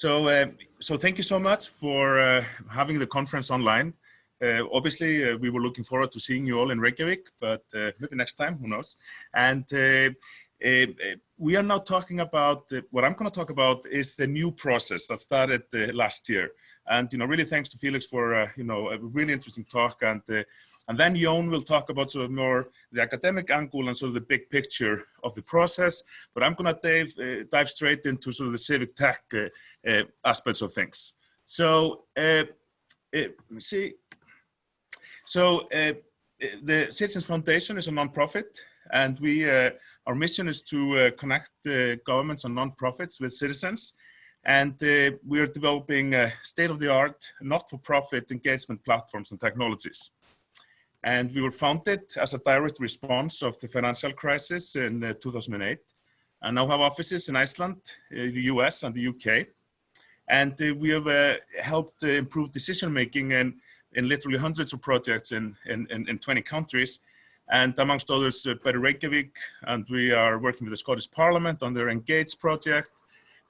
So, uh, so thank you so much for uh, having the conference online. Uh, obviously, uh, we were looking forward to seeing you all in Reykjavik, but uh, maybe next time, who knows? And uh, we are now talking about, what I'm going to talk about is the new process that started last year. And, you know, really thanks to Felix for, uh, you know, a really interesting talk. And, uh, and then Jón will talk about sort of more the academic angle and sort of the big picture of the process. But I'm going to dive, uh, dive straight into sort of the civic tech uh, aspects of things. So uh, uh, see. So the Citizens Foundation is a nonprofit, and we our mission is to connect governments and nonprofits with citizens. And uh, we are developing uh, state-of-the-art, not-for-profit engagement platforms and technologies. And we were founded as a direct response of the financial crisis in uh, 2008, and now have offices in Iceland, the US, and the UK. And uh, we have uh, helped uh, improve decision making in, in literally hundreds of projects in, in, in 20 countries. And amongst others, uh, Better Reykjavik, and we are working with the Scottish Parliament on their Engage project.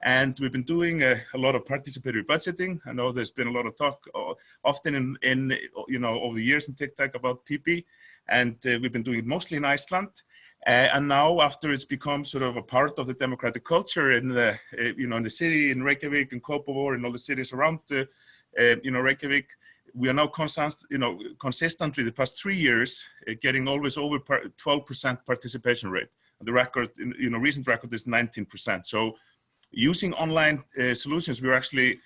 And we've been doing a, a, lot of participatory budgeting. I know there's been a lot of talk, uh, often in, in, you know, over the years in TICTeC about PB. And uh, we've been doing it mostly in Iceland. Uh, and now, after it's become sort of a part of the democratic culture in the, uh, you know, in the city, in Reykjavik, in Kópavogur, and all the cities around, the, uh, you know, Reykjavik, we are now constant, you know, consistently the past three years uh, getting always over 12% participation rate. And the record, you know, recent record is 19%. So, using online uh, solutions, we're actually,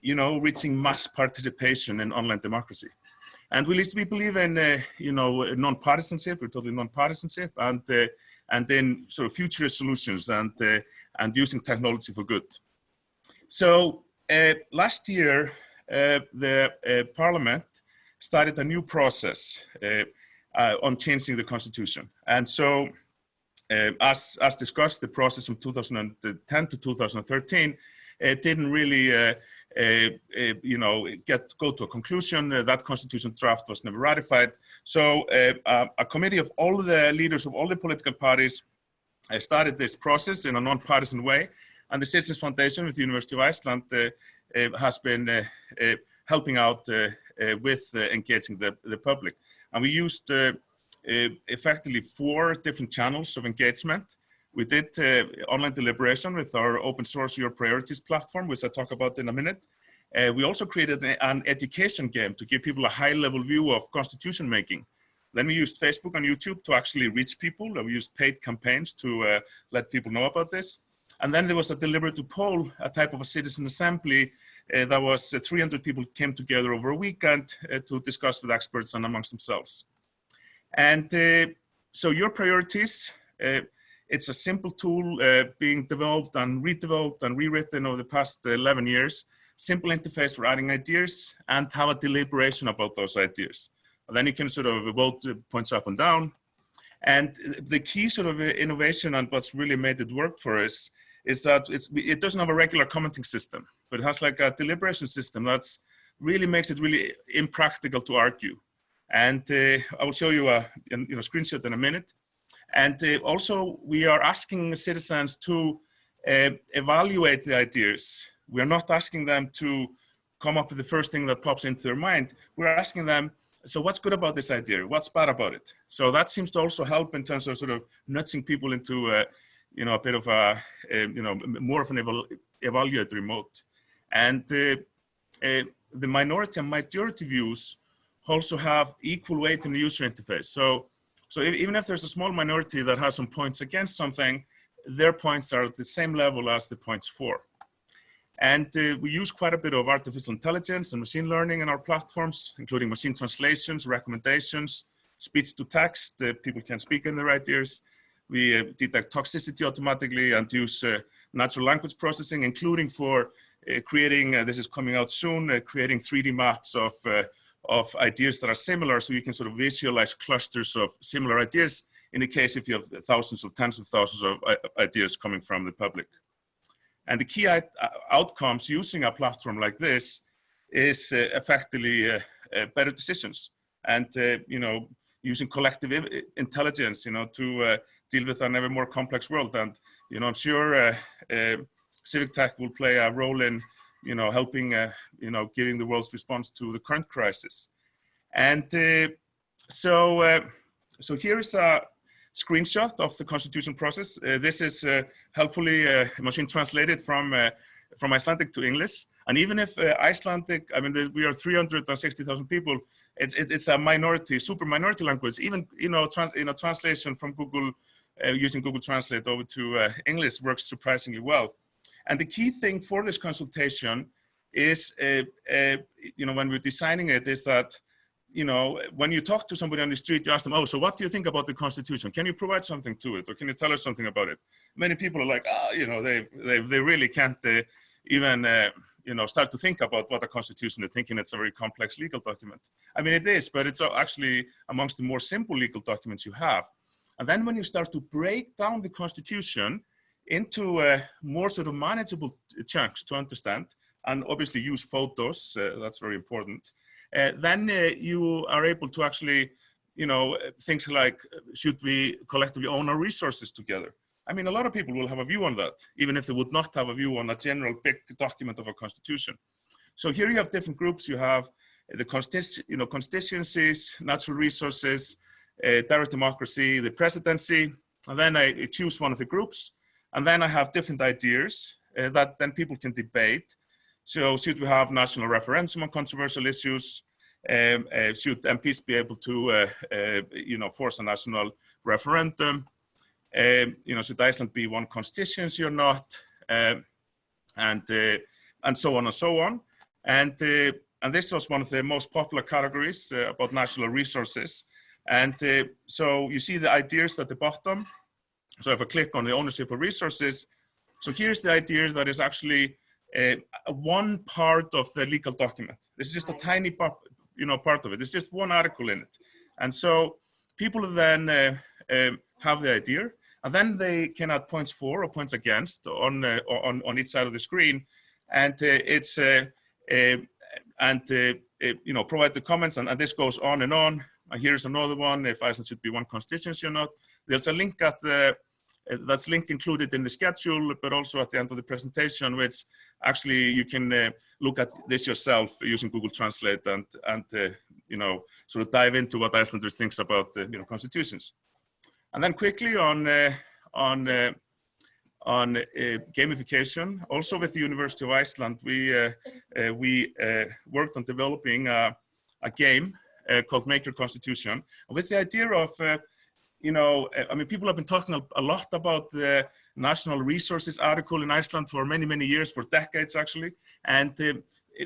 you know, reaching mass participation in online democracy. And we, we believe in, uh, you know, non-partisanship, we're totally non-partisanship, and, uh, and then sort of future solutions and, uh, and using technology for good. So uh, last year, uh, the parliament started a new process on changing the constitution. And so Um, as, as discussed, the process from 2010 to 2013 it uh, didn't really uh, uh, uh, you know, get go to a conclusion. Uh, that constitution draft was never ratified. So uh, a, a committee of all the leaders of all the political parties started this process in a non-partisan way. And the Citizens Foundation with the University of Iceland has been helping out with engaging the, the public. And we used effectively four different channels of engagement. We did uh, online deliberation with our open source Your Priorities platform, which I'll talk about in a minute. Uh, we also created an education game to give people a high level view of constitution making. Then we used Facebook and YouTube to actually reach people. We used paid campaigns to uh, let people know about this. And then there was a deliberative poll, a type of a citizen assembly uh, that was uh, 300 people came together over a weekend uh, to discuss with experts and amongst themselves. And uh, so your priorities, it's a simple tool uh, being developed and redeveloped and rewritten over the past 11 years. Simple interface for adding ideas and have a deliberation about those ideas. And then you can sort of vote points up and down. And the key sort of innovation and what's really made it work for us is that it doesn't have a regular commenting system, but it has like a deliberation system that's really makes it really impractical to argue. And uh, I will show you a you know, screenshot in a minute. And uh, also we are asking citizens to uh, evaluate the ideas. We are not asking them to come up with the first thing that pops into their mind. We're asking them, so what's good about this idea? What's bad about it? So that seems to also help in terms of sort of nudging people into, uh, you know, a bit of a, you know, more of an eval evaluatory mode. And uh, uh, the minority and majority views also have equal weight in the user interface. So so if, even if there's a small minority that has some points against something, their points are at the same level as the points for. And uh, we use quite a bit of artificial intelligence and machine learning in our platforms, including machine translations, recommendations, speech to text, uh, people can speak in their right ears. We uh, detect toxicity automatically and use uh, natural language processing, including for uh, creating, uh, this is coming out soon, creating 3D maps of of ideas that are similar so you can sort of visualize clusters of similar ideas in the case if you have thousands of tens of thousands of uh, ideas coming from the public. And the key uh, outcomes using a platform like this is uh, effectively uh, uh, better decisions and, uh, you know, using collective intelligence, you know, to deal with an ever more complex world. And, you know, I'm sure civic tech will play a role in, you know, helping, uh, you know, giving the world's response to the current crisis. And uh, so, uh, so here's a screenshot of the constitution process. Uh, this is uh, helpfully uh, machine translated from from Icelandic to English. And even if Icelandic, I mean, we are 360,000 people, it's, it's a minority, super minority language. Even, you know, trans, you know translation from Google, using Google Translate over to English works surprisingly well. And the key thing for this consultation is, uh, you know, when we're designing it, is that you know, when you talk to somebody on the street, you ask them, oh, so what do you think about the Constitution? Can you provide something to it? Or can you tell us something about it? Many people are like, oh, you know, they, they, they really can't uh, even, uh, you know, start to think about what a Constitution is, thinking it's a very complex legal document. I mean, it is, but it's actually amongst the more simple legal documents you have. And then when you start to break down the Constitution into uh, more sort of manageable chunks to understand, and obviously use photos, uh, that's very important, uh, then uh, you are able to actually, you know, things like, should we collectively own our resources together? I mean, a lot of people will have a view on that, even if they would not have a view on a general big document of a constitution. So here you have different groups. You have the you know, constituencies, natural resources, uh, direct democracy, the presidency, and then I choose one of the groups. And then I have different ideas uh, that then people can debate. So should we have national referendum on controversial issues? Um, uh, should MPs be able to, uh, uh, you know, force a national referendum? Um, you know, should Iceland be one constituency or not? Um, and uh, and so on and so on. And uh, and this was one of the most popular categories uh, about national resources. And so you see the ideas at the bottom. So if I click on the ownership of resources, so here's the idea that is actually uh, one part of the legal document. This is just a tiny part, you know, part of it. It's just one article in it. And so people then uh, uh, have the idea and then they can add points for or points against on, uh, on, on each side of the screen. And uh, it's, uh, and you know, provide the comments and, and this goes on and on. And here's another one, if Iceland should be one constituency or not. There's a link at the uh, that's linked included in the schedule, but also at the end of the presentation, which actually you can uh, look at this yourself using Google Translate and, and uh, you know, sort of dive into what Icelanders thinks about, uh, you know, constitutions. And then quickly on, uh, on, uh, on gamification, also with the University of Iceland, we, we worked on developing a, a game called Make Your Constitution, with the idea of you know, I mean, people have been talking a, lot about the national resources article in Iceland for many, many years, for decades actually. And uh,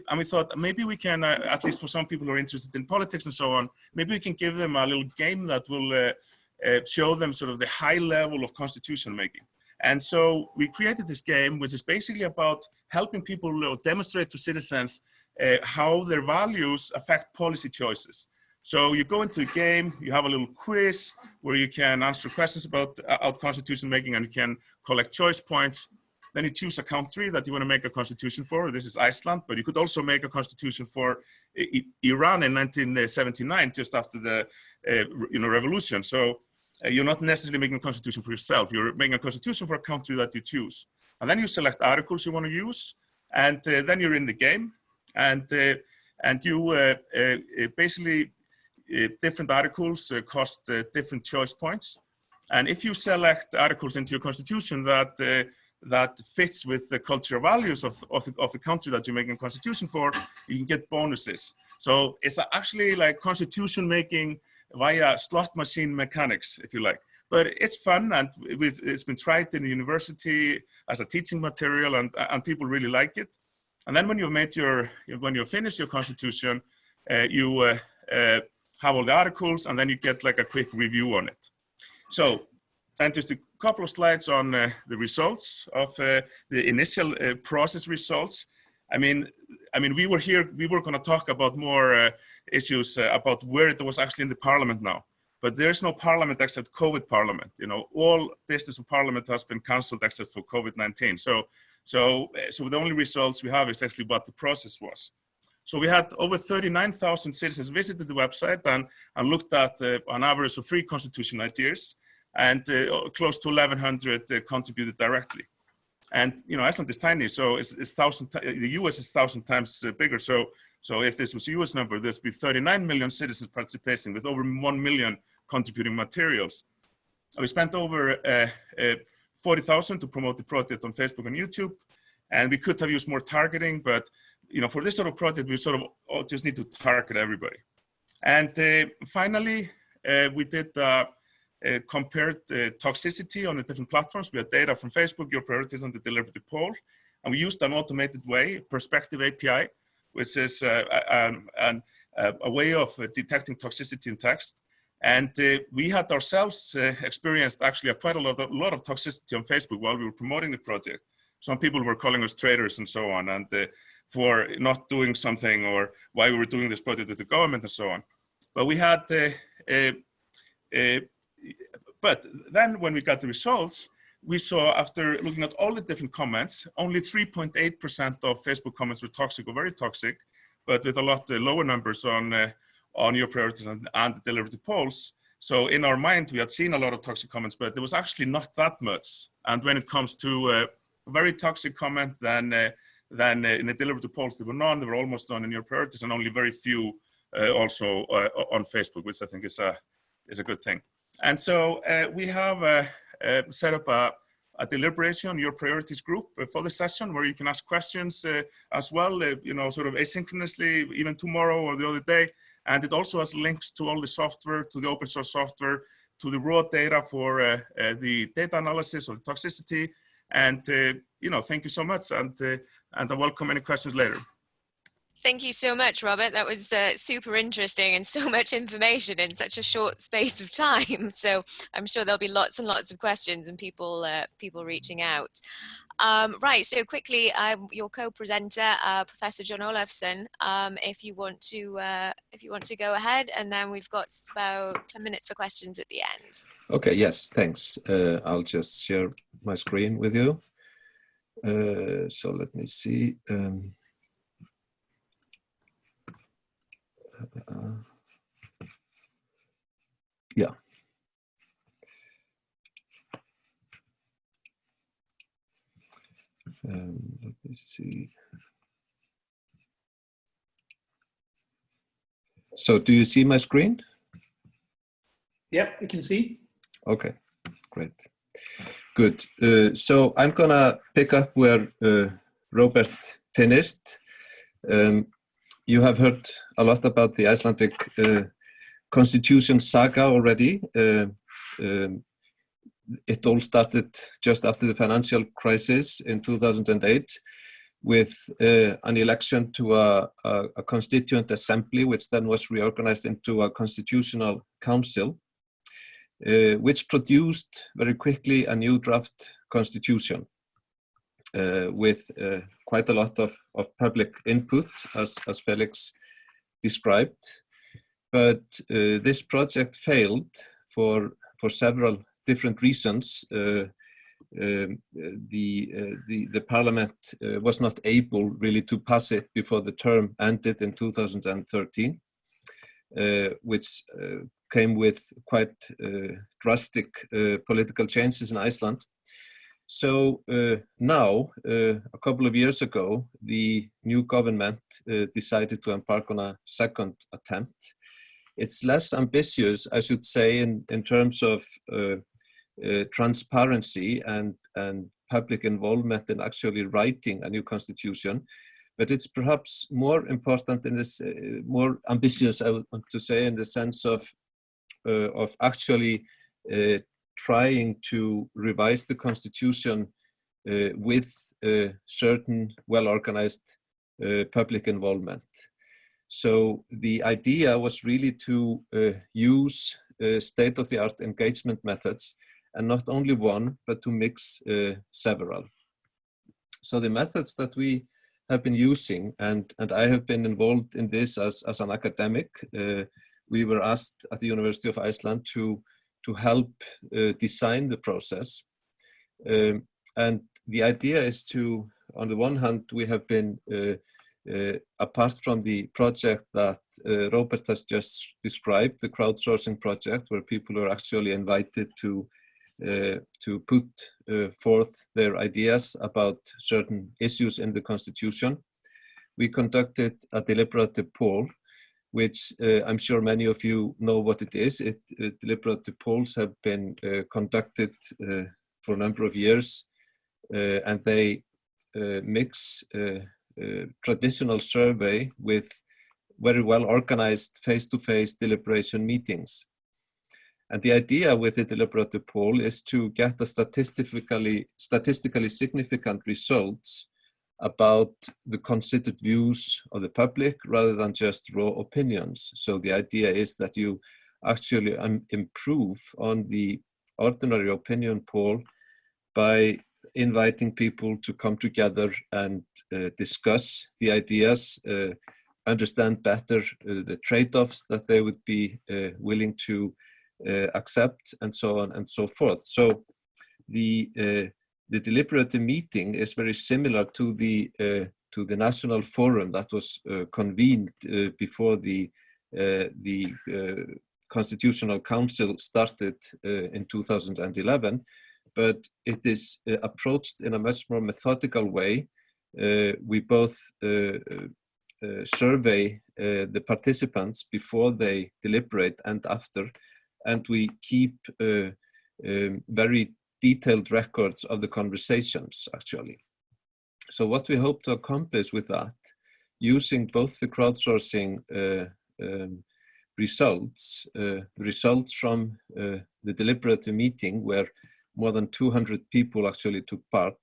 and we thought maybe we can, uh, at least for some people who are interested in politics and so on, maybe we can give them a little game that will uh, uh show them sort of the high level of constitution making. And so we created this game, which is basically about helping people demonstrate to citizens uh, how their values affect policy choices. So you go into the game, you have a little quiz where you can answer questions about uh, constitution making and you can collect choice points. Then you choose a country that you want to make a constitution for. This is Iceland, but you could also make a constitution for Iran in 1979, just after the uh, you know revolution. So uh, you're not necessarily making a constitution for yourself. You're making a constitution for a country that you choose. And then you select articles you want to use, and uh, then you're in the game. And uh, and you uh, basically different articles uh, cost uh, different choice points. And if you select articles into your constitution that that fits with the cultural values of, of, the, of the country that you're making a constitution for, you can get bonuses. So it's actually like constitution making via slot machine mechanics, if you like. But it's fun and it's been tried in the university as a teaching material and, and people really like it. And then when you've made your, when you've finished your constitution, uh, you uh, uh, have all the articles, and then you get like a quick review on it. So then just a couple of slides on uh, the results of uh, the initial uh, process results. I mean, I mean, we were here, we were going to talk about more uh, issues uh, about where it was actually in the parliament now. But there's no parliament except COVID parliament. You know, all business of parliament has been cancelled except for COVID-19. So, so, uh, so the only results we have is actually what the process was. So we had over 39,000 citizens visited the website and, and looked at uh, an average of three constitution ideas and uh, close to 1,100 uh, contributed directly. And you know, Iceland is tiny, so it's, it's thousand. The U.S. is thousand times uh, bigger. So, so if this was U.S. number, there'd be 39 million citizens participating with over one million contributing materials. We spent over uh, uh, 40,000 to promote the project on Facebook and YouTube, and we could have used more targeting, but you know, for this sort of project, we sort of just need to target everybody. And uh, finally, uh, we did uh, uh, compared toxicity on the different platforms. We had data from Facebook, your priorities on the deliberative poll, and we used an automated way, Perspective API, which is an, an, a way of detecting toxicity in text. And uh, we had ourselves uh, experienced actually quite a lot, of, a lot of toxicity on Facebook while we were promoting the project. Some people were calling us traitors and so on. And uh, for not doing something or why we were doing this project with the government and so on. But we had, uh, uh, uh, but then when we got the results, we saw after looking at all the different comments, only 3.8% of Facebook comments were toxic or very toxic, but with a lot lower numbers on, uh, on your priorities and, and the deliberative polls. So in our mind, we had seen a lot of toxic comments, but there was actually not that much. And when it comes to uh, a very toxic comment, then uh, then uh, in the deliberative polls, there were none. There were almost none in your priorities, and only very few uh, also uh, on Facebook, which I think is a is a good thing. And so we have set up a, a deliberation on your priorities group for the session where you can ask questions as well, you know, sort of asynchronously, even tomorrow or the other day. And it also has links to all the software, to the open source software, to the raw data for uh, uh, the data analysis of the toxicity, and, uh, you know, thank you so much and, uh, and I welcome any questions later. Thank you so much, Robert. That was uh, super interesting and so much information in such a short space of time. So I'm sure there'll be lots and lots of questions and people uh, people reaching out. Um, right, so quickly, um, your co-presenter, uh, Professor John Olafsson, um, if you want to uh, if you want to go ahead, and then we've got about 10 minutes for questions at the end. Okay, yes, thanks. Uh, I'll just share my screen with you. Uh, so let me see. Um, uh, yeah. Um, let me see. So do you see my screen? Yep, we can see. Okay, great. Good. Uh, so I'm gonna pick up where uh, Robert finished. Um, you have heard a lot about the Icelandic uh, constitution saga already. Uh, um, it all started just after the financial crisis in 2008 with uh, an election to a, a, a, constituent assembly, which then was reorganized into a constitutional council, uh, which produced very quickly a new draft constitution uh, with uh, quite a lot of, of public input, as, as Felix described. But uh, this project failed for, for several different reasons, uh, um, the, uh, the, the parliament uh, was not able really to pass it before the term ended in 2013, which came with quite drastic political changes in Iceland. So uh, now, uh, a couple of years ago, the new government uh, decided to embark on a second attempt. It's less ambitious, I should say, in, in terms of uh, transparency and, and public involvement in actually writing a new constitution. But it's perhaps more important in this, uh, more ambitious, I want to say, in the sense of, uh, of actually trying to revise the constitution uh, with uh, certain well-organized uh, public involvement. So the idea was really to use state-of-the-art engagement methods and not only one, but to mix uh, several. So the methods that we have been using, and, and I have been involved in this as, as an academic, uh, we were asked at the University of Iceland to, to help uh, design the process. Um, and the idea is to, on the one hand, we have been uh, uh, apart from the project that uh, Robert has just described, the crowdsourcing project, where people are actually invited to to put forth their ideas about certain issues in the constitution. We conducted a deliberative poll which uh, I'm sure many of you know what it is. It, uh, deliberative polls have been uh, conducted for a number of years and they mix traditional survey with very well organized face-to-face -face deliberation meetings. And the idea with the deliberative poll is to get the statistically, statistically significant results about the considered views of the public rather than just raw opinions. So the idea is that you actually um, improve on the ordinary opinion poll by inviting people to come together and uh, discuss the ideas, uh, understand better uh, the trade-offs that they would be uh, willing to uh, accept and so on and so forth. So the uh, the deliberative meeting is very similar to the uh, to the national forum that was uh, convened uh, before the uh, the uh, constitutional council started uh, in 2011 but it is approached in a much more methodical way. We both survey the participants before they deliberate and after and we keep um, very detailed records of the conversations actually. So what we hope to accomplish with that, using both the crowdsourcing uh, um, results, uh, results from uh, the deliberative meeting where more than 200 people actually took part,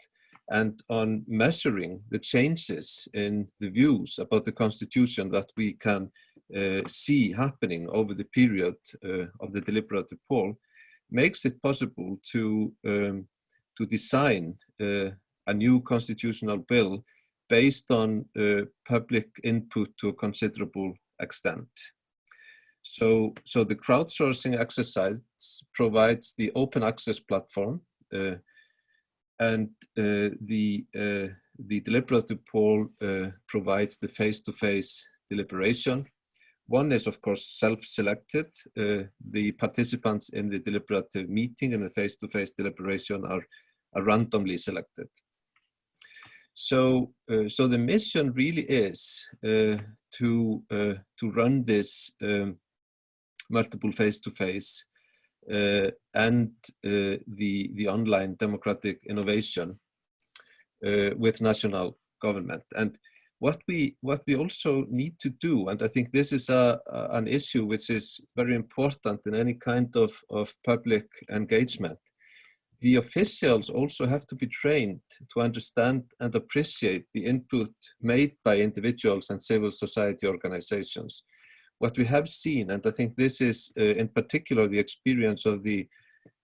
and on measuring the changes in the views about the constitution that we can uh, see happening over the period uh, of the deliberative poll, makes it possible to, um, to design uh, a new constitutional bill based on uh, public input to a considerable extent. So, so the crowdsourcing exercise provides the open access platform uh, and uh, the, uh, the deliberative poll uh, provides the face-to-face -face deliberation one is, of course, self-selected. Uh, the participants in the deliberative meeting and the face-to-face -face deliberation are, are randomly selected. So, uh, so the mission really is uh, to uh, to run this um, multiple face-to-face -face, uh, and uh, the the online democratic innovation with national government. And what we what we also need to do and i think this is a, a, an issue which is very important in any kind of of public engagement. The officials also have to be trained to understand and appreciate the input made by individuals and civil society organizations. What we have seen and i think this is uh, in particular the experience of the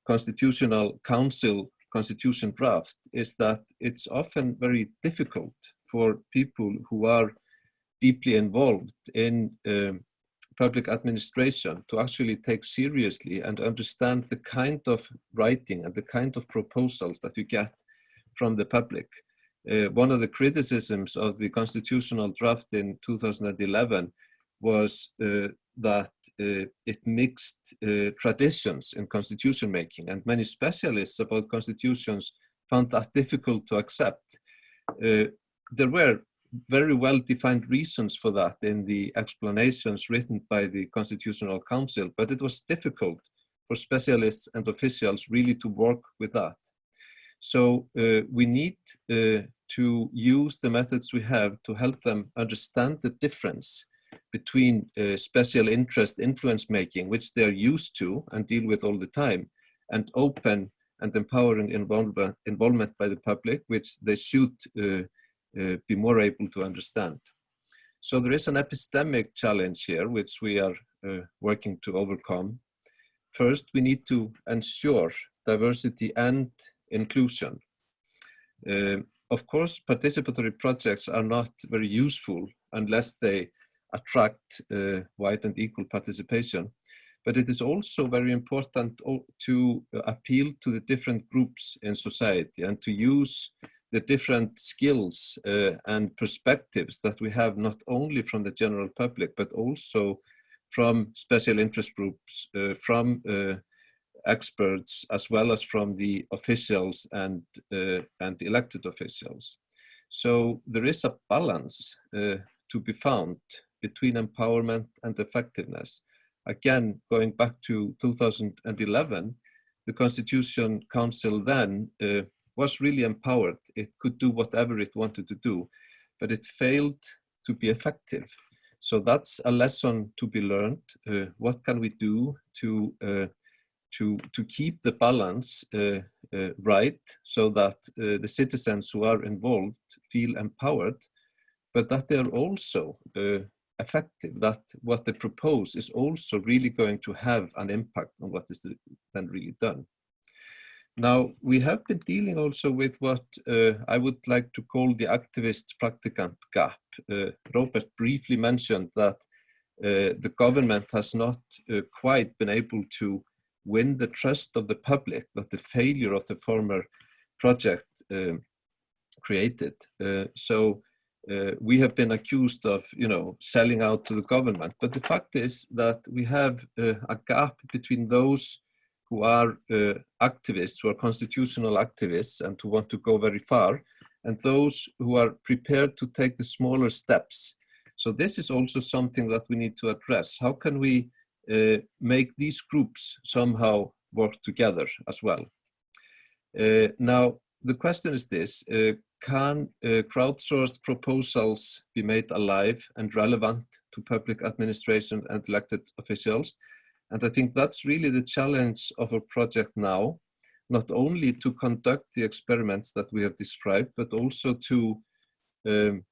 constitutional council constitution draft is that it's often very difficult for people who are deeply involved in um, public administration to actually take seriously and understand the kind of writing and the kind of proposals that you get from the public. Uh, one of the criticisms of the constitutional draft in 2011 was uh, that uh, it mixed uh, traditions in constitution making and many specialists about constitutions found that difficult to accept. Uh, there were very well defined reasons for that in the explanations written by the Constitutional Council, but it was difficult for specialists and officials really to work with that. So uh, we need uh, to use the methods we have to help them understand the difference between uh, special interest influence making, which they are used to and deal with all the time, and open and empowering involvement, involvement by the public, which they should uh, be more able to understand. So there is an epistemic challenge here, which we are uh, working to overcome. First, we need to ensure diversity and inclusion. Uh, of course, participatory projects are not very useful unless they attract uh, wide and equal participation. But it is also very important to appeal to the different groups in society and to use the different skills uh, and perspectives that we have not only from the general public but also from special interest groups, uh, from uh, experts as well as from the officials and, uh, and elected officials. So there is a balance uh, to be found between empowerment and effectiveness. Again, going back to 2011, the Constitution Council then uh, was really empowered. It could do whatever it wanted to do, but it failed to be effective. So that's a lesson to be learned. Uh, what can we do to uh, to to keep the balance uh, uh right, so that uh, the citizens who are involved feel empowered, but that they are also uh, effective. That what they propose is also really going to have an impact on what is then really done. Now, we have been dealing also with what uh, I would like to call the activist practicant gap. Uh, Robert briefly mentioned that uh, the government has not uh, quite been able to win the trust of the public that the failure of the former project um, created. Uh, so uh, we have been accused of, you know, selling out to the government. But the fact is that we have a gap between those who are uh, activists, who are constitutional activists and who want to go very far, and those who are prepared to take the smaller steps. So this is also something that we need to address. How can we uh, make these groups somehow work together as well? Uh, now, the question is this, uh, can uh, crowdsourced proposals be made alive and relevant to public administration and elected officials? And I think that's really the challenge of our project now, not only to conduct the experiments that we have described, but also to, um,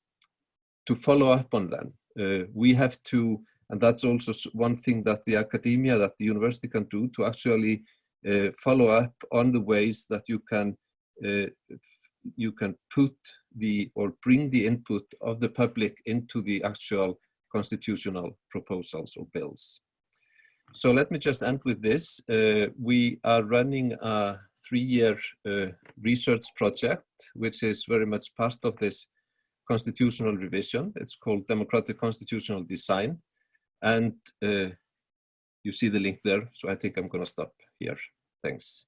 to follow up on them. Uh, we have to, and that's also one thing that the academia, that the university can do to actually uh, follow up on the ways that you can uh, you can put the or bring the input of the public into the actual constitutional proposals or bills. So let me just end with this. Uh, we are running a three-year uh, research project, which is very much part of this constitutional revision. It's called Democratic Constitutional Design. And uh, you see the link there, so I think I'm gonna stop here. Thanks.